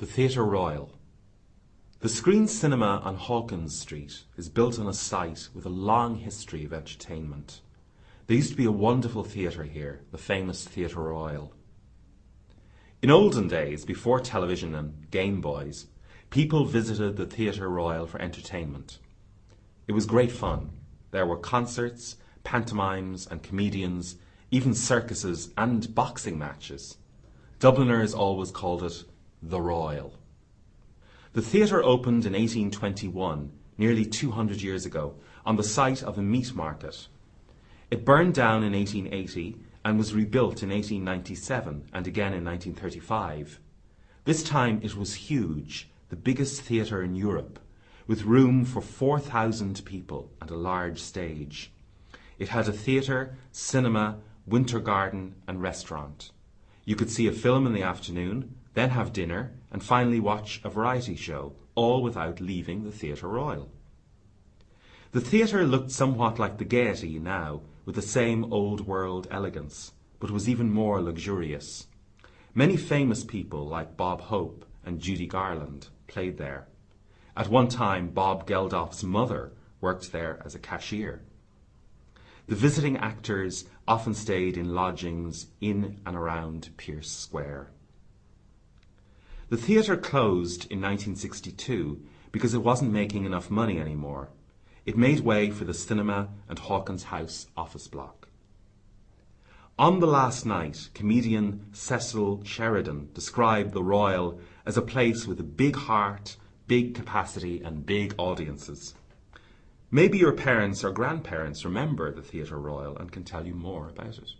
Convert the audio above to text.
The Theatre Royal. The Screen Cinema on Hawkins Street is built on a site with a long history of entertainment. There used to be a wonderful theatre here, the famous Theatre Royal. In olden days, before television and Game Boys, people visited the Theatre Royal for entertainment. It was great fun. There were concerts, pantomimes and comedians, even circuses and boxing matches. Dubliners always called it the Royal. The theatre opened in 1821, nearly 200 years ago, on the site of a meat market. It burned down in 1880 and was rebuilt in 1897 and again in 1935. This time it was huge, the biggest theatre in Europe, with room for 4,000 people and a large stage. It had a theatre, cinema, winter garden and restaurant. You could see a film in the afternoon, then have dinner, and finally watch a variety show, all without leaving the Theatre Royal. The theatre looked somewhat like the Gaiety now, with the same old world elegance, but was even more luxurious. Many famous people like Bob Hope and Judy Garland played there. At one time, Bob Geldof's mother worked there as a cashier. The visiting actors often stayed in lodgings in and around Pearse Square. The theatre closed in 1962 because it wasn't making enough money anymore. It made way for the cinema and Hawkins House office block. On the last night, comedian Cecil Sheridan described the Royal as a place with a big heart, big capacity, and big audiences. Maybe your parents or grandparents remember the Theatre Royal and can tell you more about it.